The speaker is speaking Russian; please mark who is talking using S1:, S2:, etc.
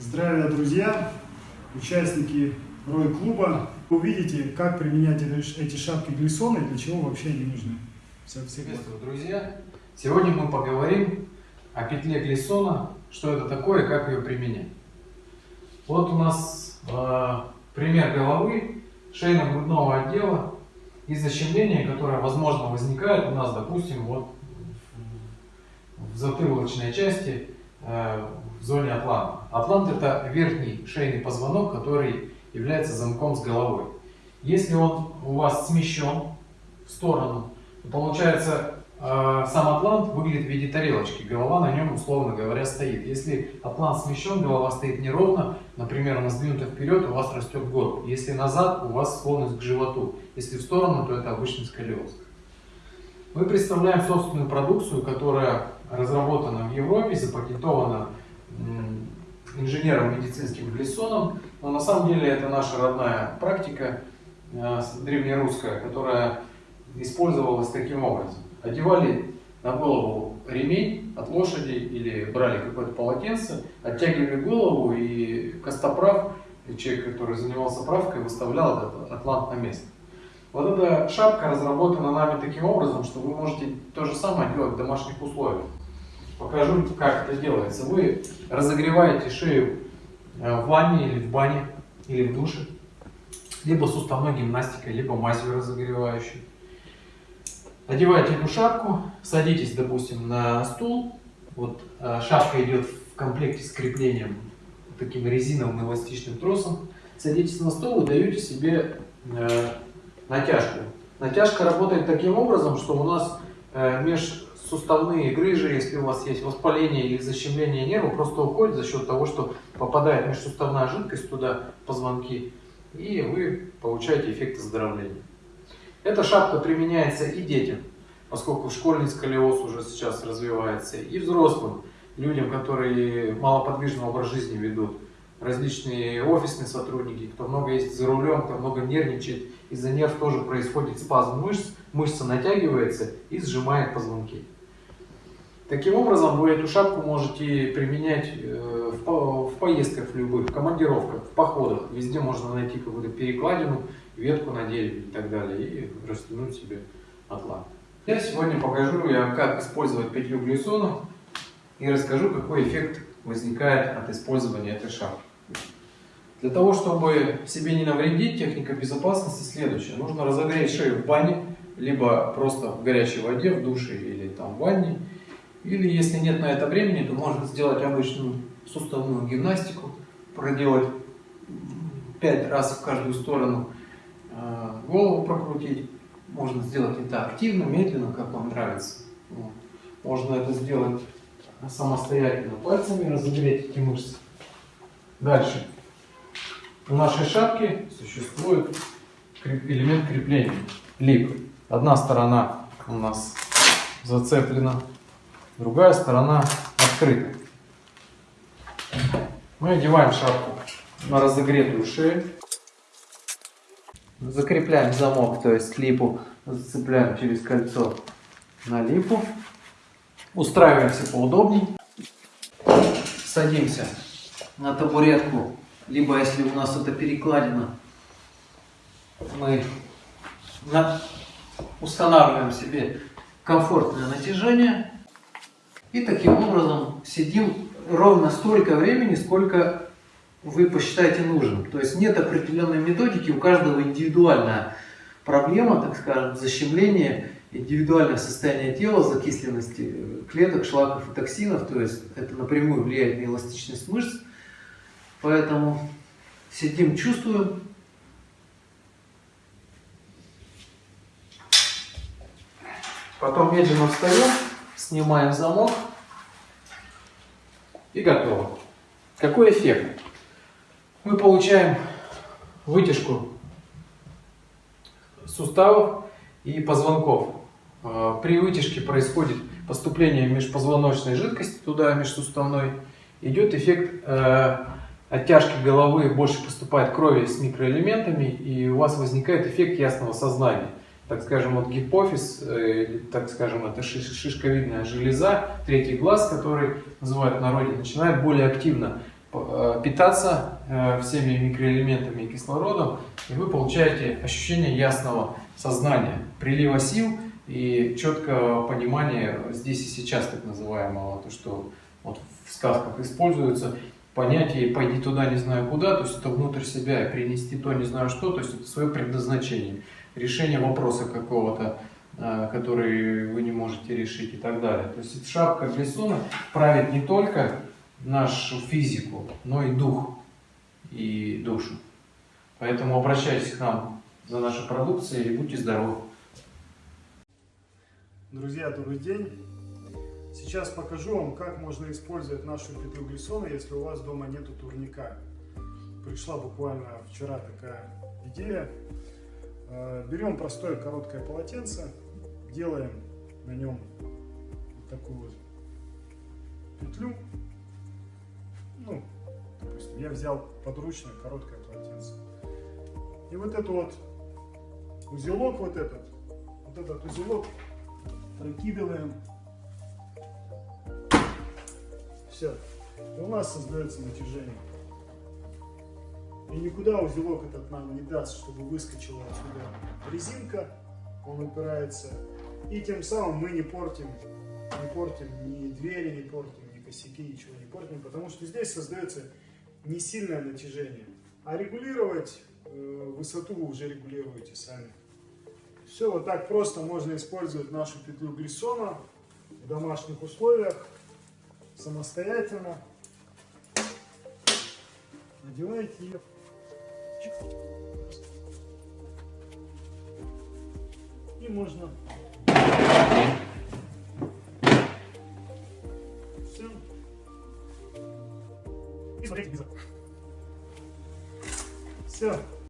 S1: Здравия, друзья, участники Рой-клуба. Увидите, как применять эти шапки Глиссона и для чего вообще они нужны. Все, все
S2: Приветствую, друзья! Сегодня мы поговорим о петле Глиссона, что это такое и как ее применять. Вот у нас э, пример головы шейно-грудного отдела и защемления, которое, возможно, возникает у нас, допустим, вот в, затылочной части, в зоне атланта. Атлант это верхний шейный позвонок, который является замком с головой. Если он у вас смещен в сторону, то получается э, сам атлант выглядит в виде тарелочки, голова на нем, условно говоря, стоит. Если атлант смещен, голова стоит неровно, например, она сдвинута вперед, у вас растет горб. Если назад, у вас склонность к животу. Если в сторону, то это обычный сколиоз. Мы представляем собственную продукцию, которая разработана в Европе, запатентована инженером медицинским Глиссоном, но на самом деле это наша родная практика, э, древнерусская, которая использовалась таким образом. Одевали на голову ремень от лошади или брали какое-то полотенце, оттягивали голову и костоправ, человек, который занимался правкой, выставлял этот атлант на место. Вот эта шапка разработана нами таким образом, что вы можете то же самое делать в домашних условиях. Покажу, как это делается. Вы разогреваете шею э, в ванне или в бане, или в душе, либо суставной гимнастикой, либо мазью разогревающей. Одеваете эту шапку, садитесь, допустим, на стул. Вот э, шапка идет в комплекте с креплением таким резиновым эластичным тросом. Садитесь на стол и даете себе э, натяжку. Натяжка работает таким образом, что у нас э, меж суставные грыжи, если у вас есть воспаление или защемление нерва, просто уходит за счет того, что попадает межсуставная жидкость туда, позвонки, и вы получаете эффект оздоровления. Эта шапка применяется и детям, поскольку школьный сколиоз уже сейчас развивается, и взрослым, людям, которые малоподвижный образ жизни ведут, различные офисные сотрудники, кто много ездит за рулем, кто много нервничает, из-за нерв тоже происходит спазм мышц, мышца натягивается и сжимает позвонки. Таким образом, вы эту шапку можете применять э, в поездках любых, в командировках, в походах. Везде можно найти какую-то перекладину, ветку на дереве и так далее, и растянуть себе атлант. Я сегодня покажу, я, как использовать петлю глиссона и расскажу, какой эффект возникает от использования этой шапки. Для того, чтобы себе не навредить, техника безопасности следующая. Нужно разогреть шею в бане, либо просто в горячей воде, в душе или там в ванне. Или если нет на это времени, то можно сделать обычную суставную гимнастику, проделать 5 раз в каждую сторону, а, голову прокрутить. Можно сделать это активно, медленно, как вам нравится. Можно это сделать самостоятельно пальцами, разогреть эти мышцы. Дальше. У нашей шапки существует элемент крепления, лип. Одна сторона у нас зацеплена другая сторона открыта. Мы одеваем шапку на разогретую шею. Закрепляем замок, то есть липу зацепляем через кольцо на липу. Устраиваемся поудобней. Садимся на табуретку, либо если у нас это перекладина, мы устанавливаем себе комфортное натяжение и таким образом сидим ровно столько времени, сколько вы посчитаете нужным. То есть нет определенной методики, у каждого индивидуальная проблема, так скажем, защемление, индивидуальное состояние тела, закисленности клеток, шлаков и токсинов. То есть это напрямую влияет на эластичность мышц. Поэтому сидим, чувствуем. Потом медленно встаем снимаем замок и готово. Какой эффект? Мы получаем вытяжку суставов и позвонков. А, при вытяжке происходит поступление межпозвоночной жидкости туда, межсуставной. Идет эффект э, оттяжки головы, больше поступает крови с микроэлементами, и у вас возникает эффект ясного сознания так скажем, вот гипофиз, э, так скажем, это шишковидная железа, третий глаз, который называют в народе, начинает более активно э, питаться э, всеми микроэлементами и кислородом, и вы получаете ощущение ясного сознания, прилива сил и четкого понимания здесь и сейчас так называемого, то, что вот в сказках используется, понятие «пойди туда, не знаю куда», то есть это внутрь себя и принести то, не знаю что, то есть это свое предназначение, решение вопроса какого-то, э, который вы не можете решить и так далее. То есть шапка Глисона правит не только нашу физику, но и дух и душу. Поэтому обращайтесь к нам за нашей продукцией и будьте здоровы.
S1: Друзья, добрый день! Сейчас покажу вам, как можно использовать нашу петлю глиссона, если у вас дома нету турника. Пришла буквально вчера такая идея. Э, Берем простое короткое полотенце, делаем на нем вот такую вот петлю. Ну, допустим, я взял подручное короткое полотенце. И вот этот вот узелок, вот этот, вот этот узелок прокидываем. Все. И у нас создается натяжение. И никуда узелок этот нам не даст, чтобы выскочила отсюда резинка. Он упирается. И тем самым мы не портим, не портим ни двери, не портим, ни косяки, ничего не портим. Потому что здесь создается не сильное натяжение. А регулировать э, высоту вы уже регулируете сами. Все вот так просто можно использовать нашу петлю глиссона в домашних условиях, самостоятельно. Надеваете ее. И можно. Все. И визор. Все.